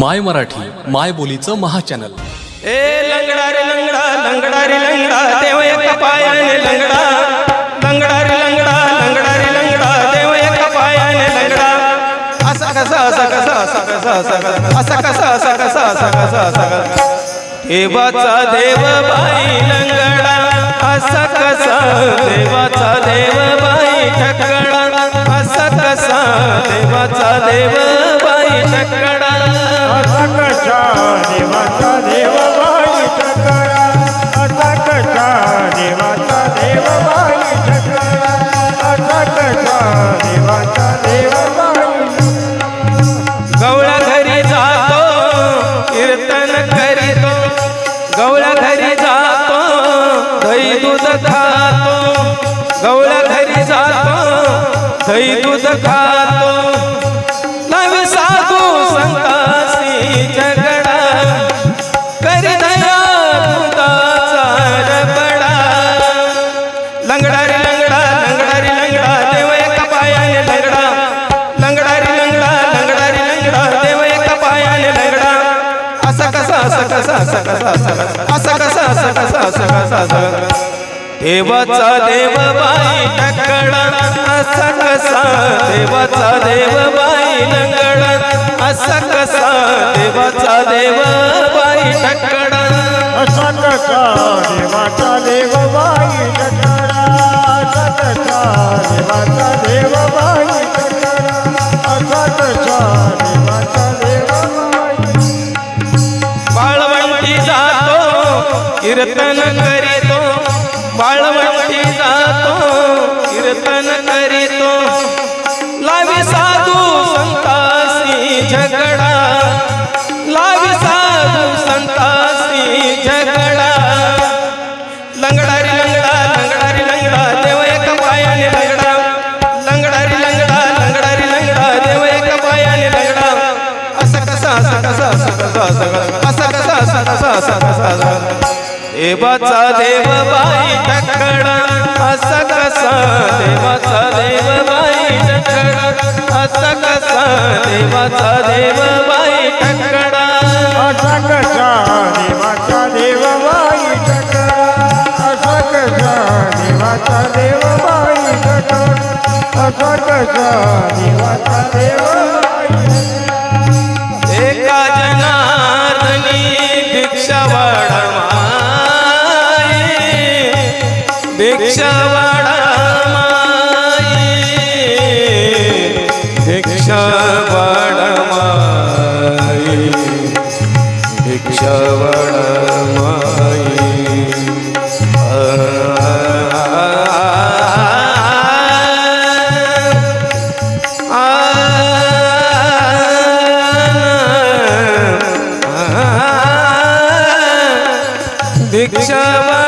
माय मराठी माय बोलीचं महाचॅनल. ए लंगडा रे लंगडा लंगडा रे लंगडा देव एका पायाने लंगडा. लंगडा रे लंगडा लंगडा रे लंगडा देव एका पायाने लंगडा. असा कसा असा कसा असा कसा असा कसा असा कसा असा कसा असा कसा असा कसा. देवाचा देव बाई लंगडा असा कसा देवाचा देव बाई ठकडा असा कसा देवाचा देव बाई ठकडा असा कशा देवाचा देव बाई देवाचा देव बाई देवाचा देव बाई गवळा घरी जातो कीर्तन करीतो. गवळा घरी जातो दही दूध खातो. गवळा घरी जातो दही दूध खातो. झगडा करी दया दुधाचा रबडा लंगडा रे लंगडा लंगडा लंगडा देव एका पायाने लंगडा. लंगडा लंगडा लंगडारी लंगडा देव एका पायाने लंगडा. असा कसा असा कसा असा कसा असा कसा असा कसा असा कसा असा कसा देवाचा देव बाई टकडा असा कसा देवाचा देव बाई लंगडा. असा कसा देवाचा देव बाई असा कसा देवाचा देव बाई ठकरा असा कसा देवाचा देव बाई ठकरा असा कसा देवाचा देव बाई बाळवंटी जातो कीर्तन करीतो. बाळवंटी देवाचा देव बाई टकडा असा कसा देवाचा देव बाई टकडा असा कसा देवाचा देव बाई टकडा असा कसा देवाचा देव बाई ठकरा असा कसा देवाचा देव बाई ठकरा असा कसा देवाचा देव भिक्षावाडा माई भिक्षावाडा माई भिक्षावाडा भिक्षावा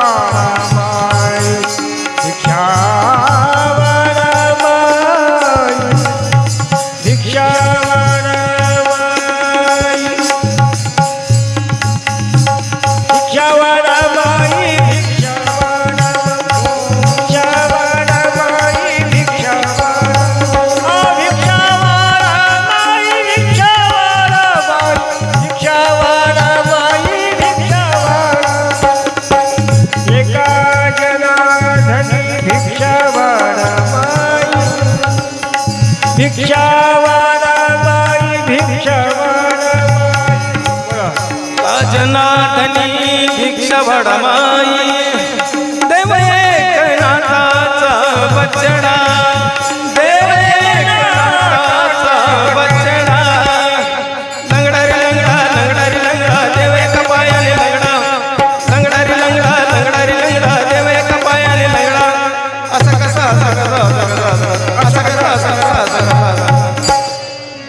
राम भिक्षावाडा बाई भिक्षावाडा बाई भिक्षावाडा बाई. जनार्दनी भिक्षा देव एकनाथाचा बचडा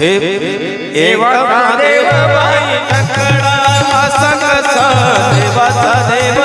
देव एवढा देव बाई देवाचा देव